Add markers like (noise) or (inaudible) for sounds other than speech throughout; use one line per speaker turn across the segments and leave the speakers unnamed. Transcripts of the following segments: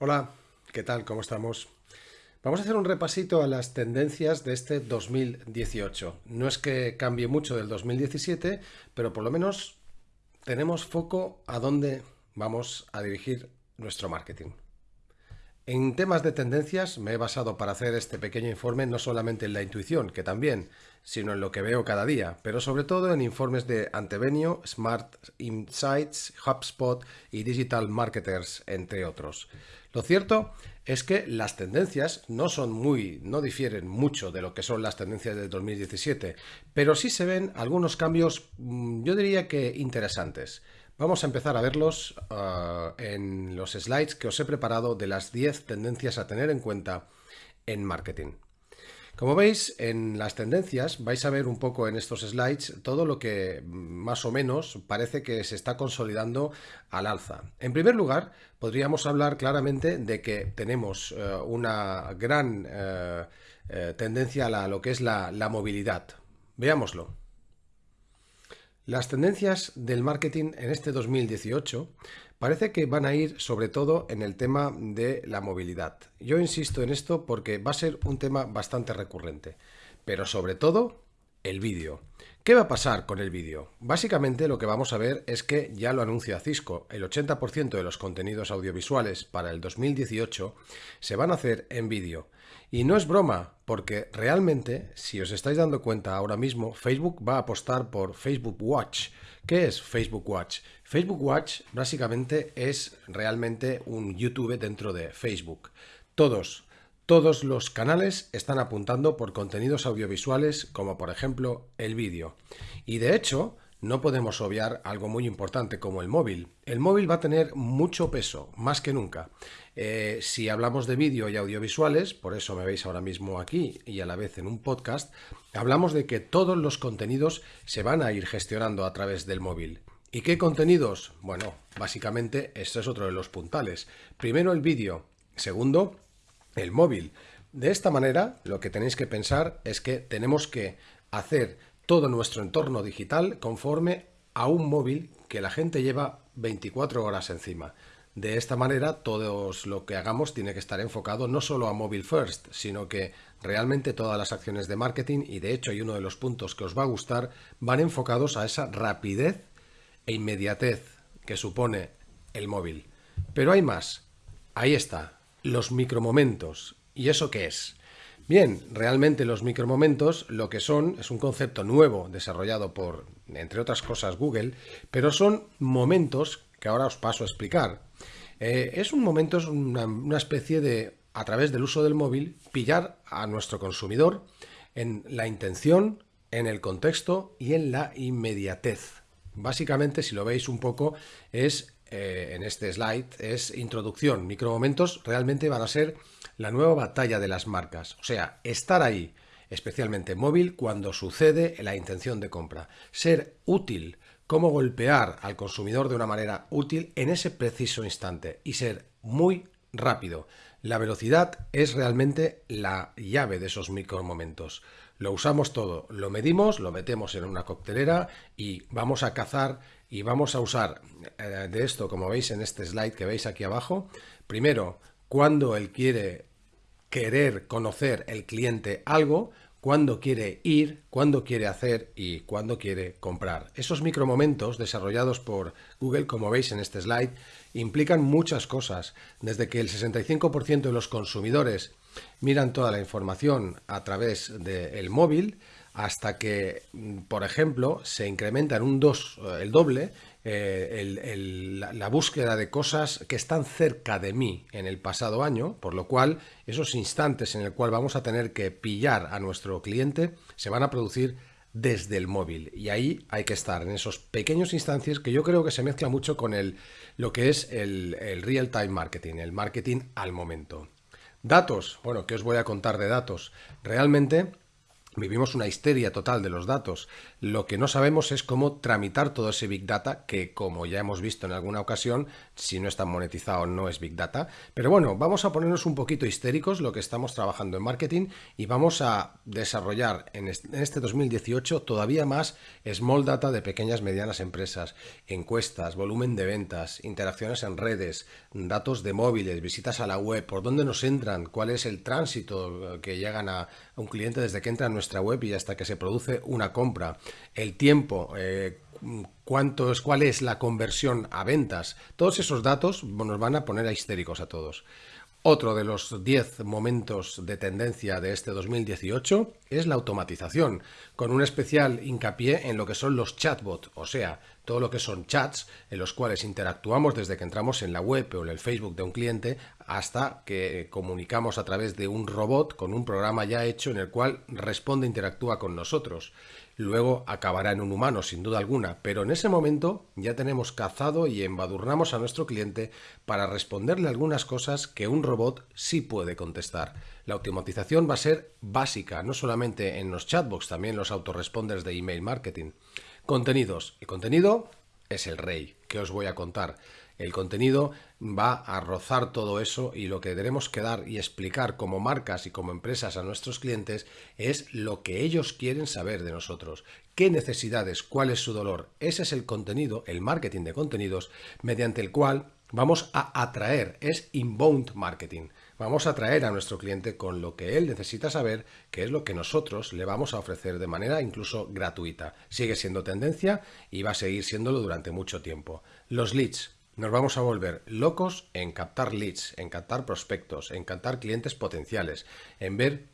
Hola, ¿qué tal? ¿Cómo estamos? Vamos a hacer un repasito a las tendencias de este 2018. No es que cambie mucho del 2017, pero por lo menos tenemos foco a dónde vamos a dirigir nuestro marketing. En temas de tendencias me he basado para hacer este pequeño informe no solamente en la intuición, que también, sino en lo que veo cada día, pero sobre todo en informes de Antevenio, Smart Insights, HubSpot y Digital Marketers, entre otros. Lo cierto es que las tendencias no son muy, no difieren mucho de lo que son las tendencias del 2017, pero sí se ven algunos cambios, mm, yo diría que interesantes. Vamos a empezar a verlos ah, en los slides que os he preparado de las 10 tendencias a tener en cuenta en marketing. Como veis, en las tendencias vais a ver un poco en estos slides todo lo que más o menos parece que se está consolidando al alza. En primer lugar, podríamos hablar claramente de que tenemos eh, una gran eh, eh, tendencia a lo que es la movilidad. Veámoslo. Las tendencias del marketing en este 2018 parece que van a ir sobre todo en el tema de la movilidad. Yo insisto en esto porque va a ser un tema bastante recurrente, pero sobre todo el vídeo. ¿Qué va a pasar con el vídeo? Básicamente lo que vamos a ver es que ya lo anuncia Cisco, el 80% de los contenidos audiovisuales para el 2018 se van a hacer en vídeo. Y no es broma, porque realmente, si os estáis dando cuenta ahora mismo, Facebook va a apostar por Facebook Watch. ¿Qué es Facebook Watch? Facebook Watch básicamente es realmente un YouTube dentro de Facebook. Todos todos los canales están apuntando por contenidos audiovisuales como por ejemplo el vídeo. Y de hecho, no podemos obviar algo muy importante como el móvil. El móvil va a tener mucho peso, más que nunca. Eh, si hablamos de vídeo y audiovisuales, por eso me veis ahora mismo aquí y a la vez en un podcast, hablamos de que todos los contenidos se van a ir gestionando a través del móvil. ¿Y qué contenidos? Bueno, básicamente este es otro de los puntales. Primero el vídeo. Segundo, el móvil. De esta manera, lo que tenéis que pensar es que tenemos que hacer todo nuestro entorno digital conforme a un móvil que la gente lleva 24 horas encima. De esta manera, todo lo que hagamos tiene que estar enfocado no solo a mobile first, sino que realmente todas las acciones de marketing, y de hecho hay uno de los puntos que os va a gustar, van enfocados a esa rapidez e inmediatez que supone el móvil. Pero hay más. Ahí está, los micromomentos. ¿Y eso qué es? Bien, realmente los micromomentos lo que son es un concepto nuevo desarrollado por, entre otras cosas, Google, pero son momentos que ahora os paso a explicar. Eh, es un momento, es una, especie de, a través del uso del móvil, pillar a nuestro consumidor en la intención, en el contexto y en la inmediatez. Básicamente, si lo veis un poco, es eh, en este slide es introducción. Micromomentos realmente van a ser la nueva batalla de las marcas. O sea, estar ahí, especialmente móvil, cuando sucede la intención de compra. Ser útil, cómo golpear al consumidor de una manera útil en ese preciso instante y ser muy rápido. La velocidad es realmente la llave de esos micromomentos. Lo usamos todo, lo medimos, lo metemos en una coctelera y vamos a cazar y vamos a usar eh, de esto, como veis en este slide que veis aquí abajo, primero, cuando él quiere querer conocer el cliente algo, cuándo quiere ir, cuándo quiere hacer y cuándo quiere comprar. Esos micromomentos desarrollados por Google, como veis en este slide, implican muchas cosas, desde que el 65% de los consumidores miran toda la información a través del móvil, hasta que, por ejemplo, se incrementa en un 2, eh, el doble, eh, la, búsqueda de cosas que están cerca de mí en el pasado año, por lo cual esos instantes en el cual vamos a tener que pillar a nuestro cliente se van a producir desde el móvil. Y ahí hay que estar en esos pequeños instancias que yo creo que se mezcla mucho con el, lo que es el, el real-time marketing, el marketing al momento. Datos, bueno, ¿qué os voy a contar de datos? Realmente Vivimos una histeria total de los datos. Lo que no sabemos es cómo tramitar todo ese Big Data, que como ya hemos visto en alguna ocasión, si no está monetizado no es Big Data. Pero bueno, vamos a ponernos un poquito histéricos lo que estamos trabajando en marketing y vamos a desarrollar en este 2018 todavía más Small Data de pequeñas medianas empresas, encuestas, volumen de ventas, interacciones en redes, datos de móviles, visitas a la web, por dónde nos entran, cuál es el tránsito que llegan a un cliente desde que entra en nuestra web y hasta que se produce una compra, el tiempo, eh, cuánto es, cuál es la conversión a ventas, todos esos datos nos van a poner a histéricos a todos. Otro de los 10 momentos de tendencia de este 2018 es la automatización, con un especial hincapié en lo que son los chatbots, o sea, todo lo que son chats en los cuales interactuamos desde que entramos en la web o en el Facebook de un cliente hasta que comunicamos a través de un robot con un programa ya hecho en el cual responde e interactúa con nosotros. Luego acabará en un humano, sin duda alguna, pero en ese momento ya tenemos cazado y embadurnamos a nuestro cliente para responderle algunas cosas que un robot sí puede contestar. La automatización va a ser básica, no solamente en los chatbots, también los autoresponders de email marketing. Contenidos. El contenido es el rey, que os voy a contar. El contenido va a rozar todo eso y lo que tenemos que dar y explicar como marcas y como empresas a nuestros clientes es lo que ellos quieren saber de nosotros, qué necesidades, cuál es su dolor. Ese es el contenido, el marketing de contenidos, mediante el cual vamos a atraer, es inbound marketing. Vamos a atraer a nuestro cliente con lo que él necesita saber, que es lo que nosotros le vamos a ofrecer de manera incluso gratuita. Sigue siendo tendencia y va a seguir siéndolo durante mucho tiempo. Los leads. Nos vamos a volver locos en captar leads, en captar prospectos, en captar clientes potenciales, en ver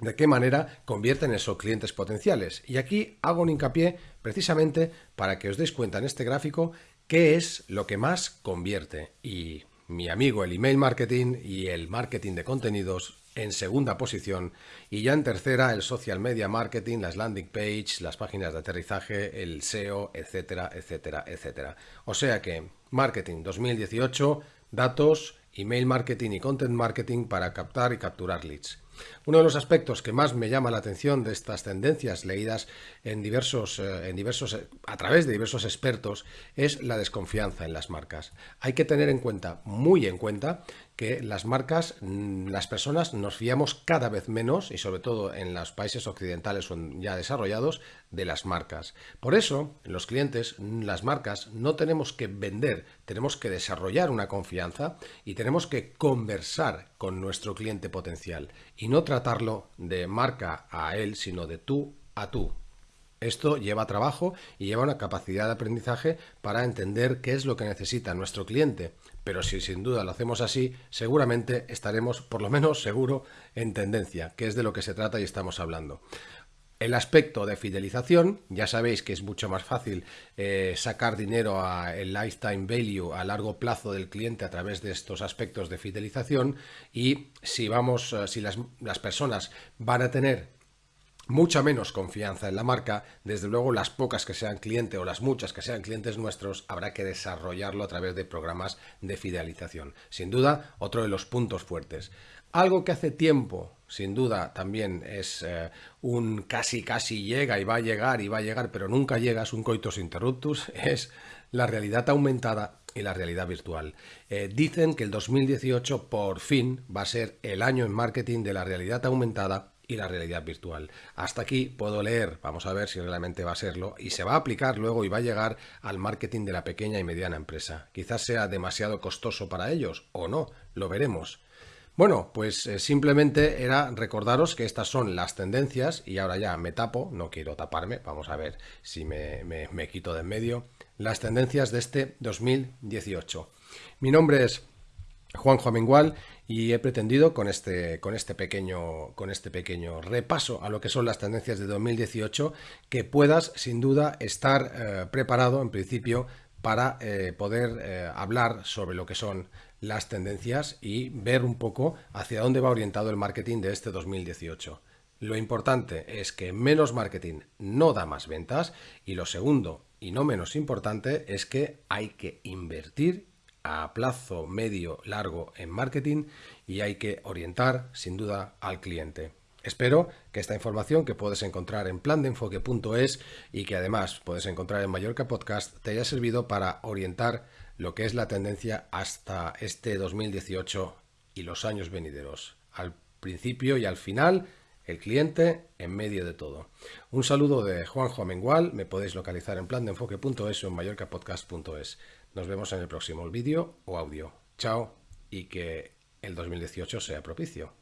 de qué manera convierten esos clientes potenciales. Y aquí hago un hincapié precisamente para que os deis cuenta en este gráfico qué es lo que más convierte. Y mi amigo el email marketing y el marketing de contenidos en segunda posición y ya en tercera el social media marketing, las landing page, las páginas de aterrizaje, el SEO, etcétera, etcétera, etcétera. O sea que marketing 2018, datos, email marketing y content marketing para captar y capturar leads. Uno de los aspectos que más me llama la atención de estas tendencias leídas en diversos, eh, en diversos, eh, a través de diversos expertos es la desconfianza en las marcas. Hay que tener en cuenta, muy en cuenta, que las marcas, mm, las personas nos fiamos cada vez menos, y sobre todo en los países occidentales o ya desarrollados, de las marcas. Por eso, los clientes, mm, las marcas, no tenemos que vender, tenemos que desarrollar una confianza y tenemos que conversar con nuestro cliente potencial no tratarlo de marca a él, sino de tú a tú. Esto lleva trabajo y lleva una capacidad de aprendizaje para entender qué es lo que necesita nuestro cliente. Pero si sin duda lo hacemos así, seguramente estaremos, por lo menos seguro, en tendencia, que es de lo que se trata y estamos hablando. El aspecto de fidelización, ya sabéis que es mucho más fácil eh, sacar dinero a el lifetime value a largo plazo del cliente a través de estos aspectos de fidelización. Y si vamos, eh, si las, las personas van a tener mucha menos confianza en la marca, desde luego las pocas que sean clientes o las muchas que sean clientes nuestros, habrá que desarrollarlo a través de programas de fidelización. Sin duda, otro de los puntos fuertes. Algo que hace tiempo, sin duda, también es eh, un casi casi llega y va a llegar y va a llegar, pero nunca llega, es un coitus interruptus, (laughs) es la realidad aumentada y la realidad virtual. Eh, dicen que el 2018 por fin va a ser el año en marketing de la realidad aumentada y la realidad virtual. Hasta aquí puedo leer, vamos a ver si realmente va a serlo, y se va a aplicar luego y va a llegar al marketing de la pequeña y mediana empresa. Quizás sea demasiado costoso para ellos, o no, lo veremos. Bueno, pues eh, simplemente era recordaros que estas son las tendencias, y ahora ya me tapo, no quiero taparme, vamos a ver si me, me quito de en medio, las tendencias de este 2018. Mi nombre es Juanjo Amengual y he pretendido con este, con, este pequeño, con este pequeño repaso a lo que son las tendencias de 2018 que puedas sin duda estar eh, preparado en principio para eh, poder eh, hablar sobre lo que son las tendencias y ver un poco hacia dónde va orientado el marketing de este 2018. Lo importante es que menos marketing no da más ventas y lo segundo y no menos importante es que hay que invertir a plazo medio largo en marketing y hay que orientar sin duda al cliente. Espero que esta información que puedes encontrar en plandeenfoque.es y que además puedes encontrar en Mallorca Podcast te haya servido para orientar lo que es la tendencia hasta este 2018 y los años venideros. Al principio y al final, el cliente en medio de todo. Un saludo de Juanjo Amengual, me podéis localizar en plandeenfoque.es o en mallorcapodcast.es. Nos vemos en el próximo vídeo o audio. Chao y que el 2018 sea propicio.